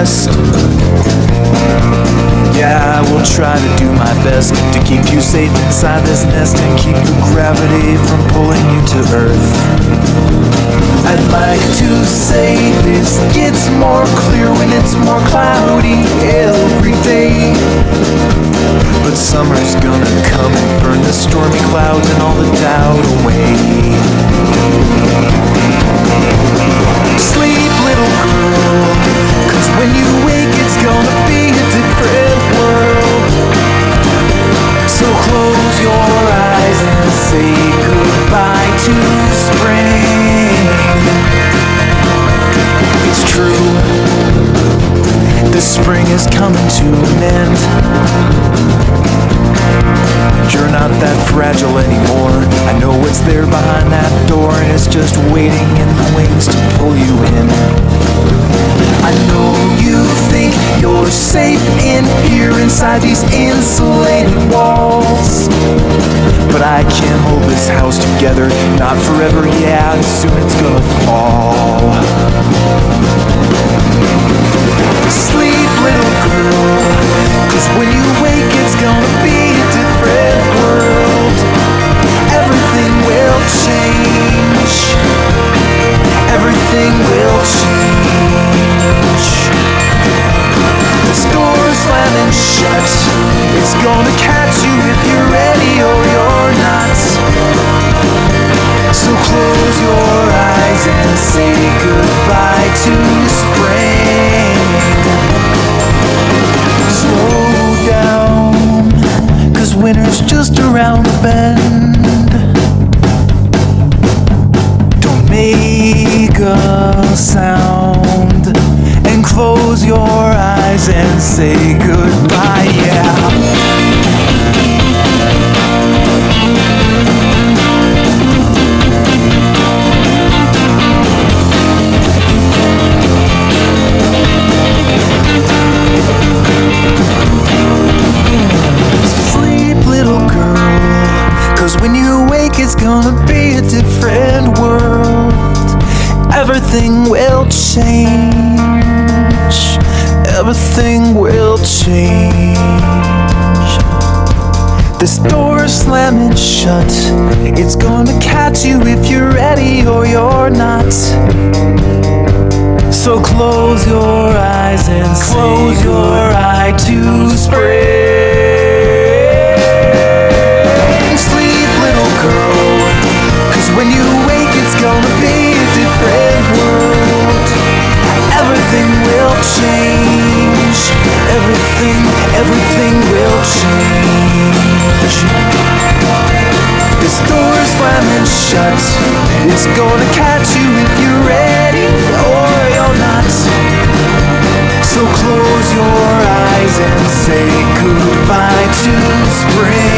best. Yeah, I will try to do my best To keep you safe inside this nest And keep your gravity from pulling you to earth. I'd like to say this gets more clear When it's more cloudy every day. But summer's gonna come and burn the stormy clouds And all the doubt away. Your eyes and say goodbye to spring. It's true, the spring is coming to an end. You're not that fragile anymore. I know what's there behind that door, and it's just waiting in the wings to pull you in. Inside these insulated walls. But I can't hold this house together, not forever, yeah, soon it's gonna fall. Winter's just around the bend. Don't make a sound and close your eyes and say goodbye, yeah. Gonna be a different world. Everything will change. Everything will change. This door's slamming shut. It's gonna catch you if you're ready or you're not. So close your eyes and close your eye to spring. It's gonna catch you if you're ready or you're not. So close your eyes and say goodbye to spring.